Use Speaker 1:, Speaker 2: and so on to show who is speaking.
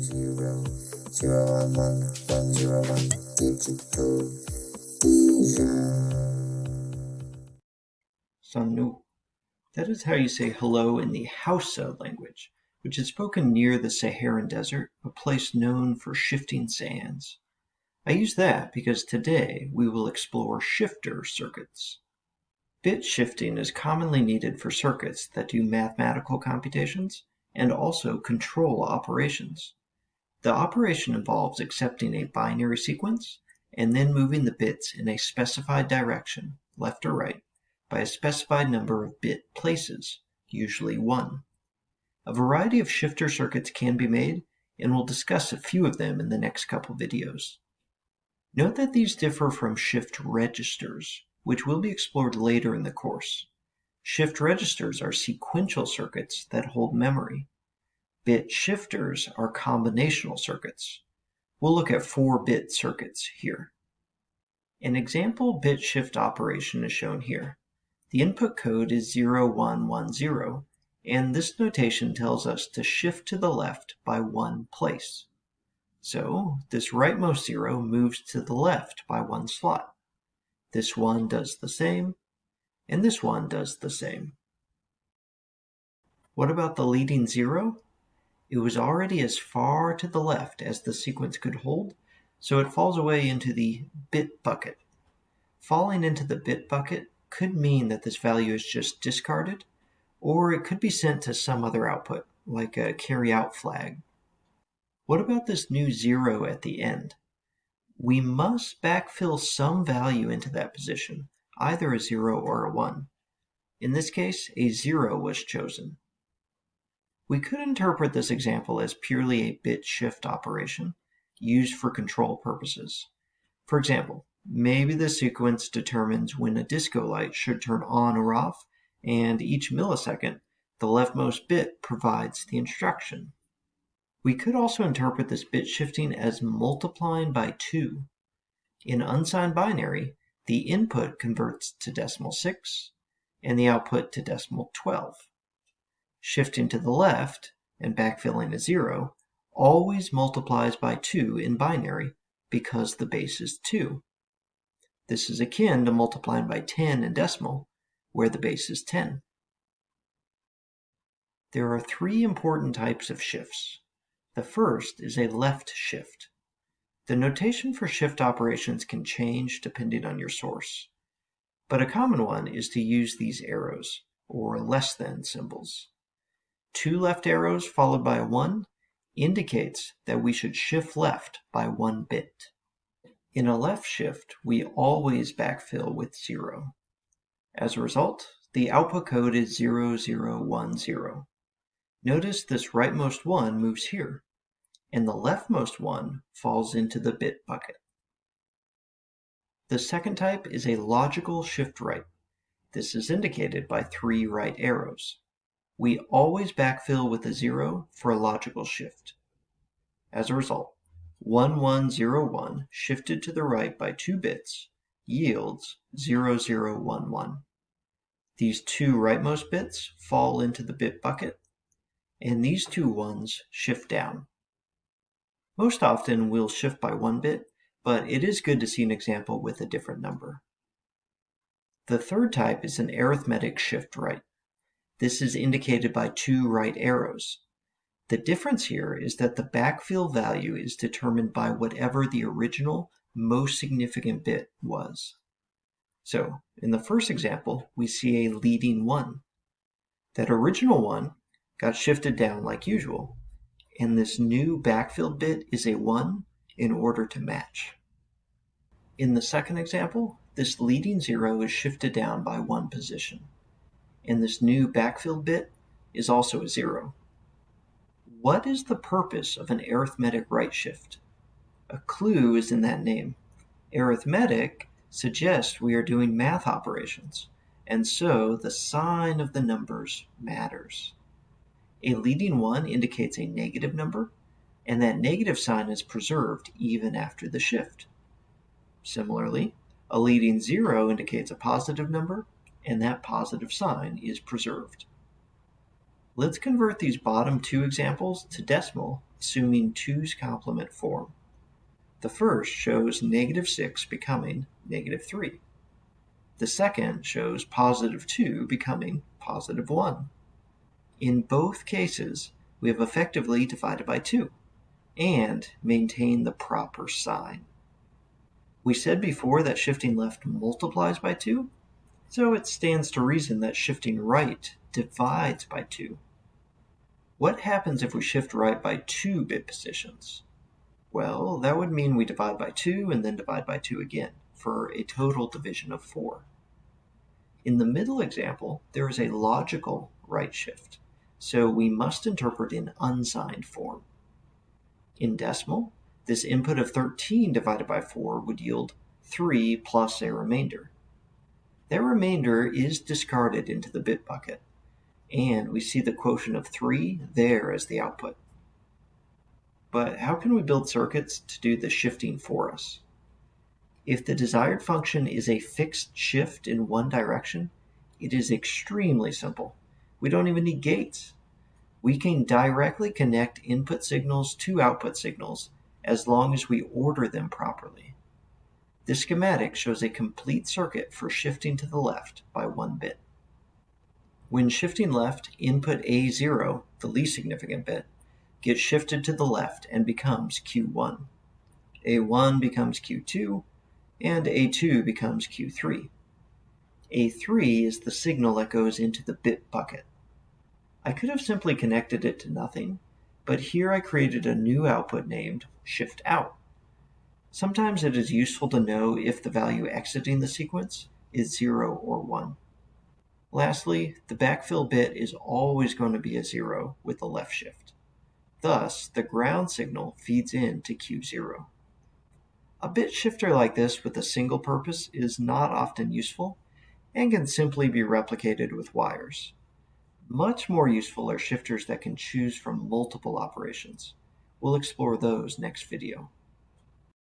Speaker 1: zero zero one one one zero one digital vision.
Speaker 2: That is how you say hello in the Hausa language, which is spoken near the Saharan desert, a place known for shifting sands. I use that because today we will explore shifter circuits. Bit shifting is commonly needed for circuits that do mathematical computations and also control operations. The operation involves accepting a binary sequence and then moving the bits in a specified direction, left or right, by a specified number of bit places, usually 1. A variety of shifter circuits can be made, and we'll discuss a few of them in the next couple videos. Note that these differ from shift registers, which will be explored later in the course. Shift registers are sequential circuits that hold memory. Bit shifters are combinational circuits. We'll look at 4-bit circuits here. An example bit shift operation is shown here. The input code is 0110, and this notation tells us to shift to the left by one place. So this rightmost zero moves to the left by one slot. This one does the same, and this one does the same. What about the leading zero? It was already as far to the left as the sequence could hold, so it falls away into the bit bucket. Falling into the bit bucket could mean that this value is just discarded, or it could be sent to some other output, like a carry out flag. What about this new zero at the end? We must backfill some value into that position, either a zero or a one. In this case, a zero was chosen. We could interpret this example as purely a bit shift operation used for control purposes. For example, maybe the sequence determines when a disco light should turn on or off, and each millisecond, the leftmost bit provides the instruction. We could also interpret this bit shifting as multiplying by 2. In unsigned binary, the input converts to decimal 6 and the output to decimal 12 shifting to the left and backfilling a zero always multiplies by 2 in binary because the base is 2. This is akin to multiplying by 10 in decimal, where the base is 10. There are three important types of shifts. The first is a left shift. The notation for shift operations can change depending on your source, but a common one is to use these arrows, or less than symbols. Two left arrows followed by a 1 indicates that we should shift left by one bit. In a left shift, we always backfill with 0. As a result, the output code is 0010. Notice this rightmost 1 moves here, and the leftmost 1 falls into the bit bucket. The second type is a logical shift right. This is indicated by three right arrows we always backfill with a zero for a logical shift. As a result, 1101 shifted to the right by two bits yields 0011. These two rightmost bits fall into the bit bucket, and these two ones shift down. Most often we'll shift by one bit, but it is good to see an example with a different number. The third type is an arithmetic shift right. This is indicated by two right arrows. The difference here is that the backfill value is determined by whatever the original most significant bit was. So in the first example, we see a leading 1. That original 1 got shifted down like usual, and this new backfill bit is a 1 in order to match. In the second example, this leading 0 is shifted down by one position and this new backfill bit is also a zero. What is the purpose of an arithmetic right shift? A clue is in that name. Arithmetic suggests we are doing math operations, and so the sign of the numbers matters. A leading one indicates a negative number, and that negative sign is preserved even after the shift. Similarly, a leading zero indicates a positive number, and that positive sign is preserved. Let's convert these bottom two examples to decimal assuming 2's complement form. The first shows negative 6 becoming negative 3. The second shows positive 2 becoming positive 1. In both cases, we have effectively divided by 2 and maintained the proper sign. We said before that shifting left multiplies by 2, so it stands to reason that shifting right divides by 2. What happens if we shift right by 2 bit positions? Well, that would mean we divide by 2 and then divide by 2 again, for a total division of 4. In the middle example, there is a logical right shift, so we must interpret in unsigned form. In decimal, this input of 13 divided by 4 would yield 3 plus a remainder. That remainder is discarded into the bit bucket, and we see the quotient of 3 there as the output. But how can we build circuits to do the shifting for us? If the desired function is a fixed shift in one direction, it is extremely simple. We don't even need gates. We can directly connect input signals to output signals as long as we order them properly. This schematic shows a complete circuit for shifting to the left by one bit. When shifting left, input A0, the least significant bit, gets shifted to the left and becomes Q1. A1 becomes Q2, and A2 becomes Q3. A3 is the signal that goes into the bit bucket. I could have simply connected it to nothing, but here I created a new output named shift out. Sometimes it is useful to know if the value exiting the sequence is 0 or 1. Lastly, the backfill bit is always going to be a 0 with the left shift. Thus, the ground signal feeds in to Q0. A bit shifter like this with a single purpose is not often useful and can simply be replicated with wires. Much more useful are shifters that can choose from multiple operations. We'll explore those next video.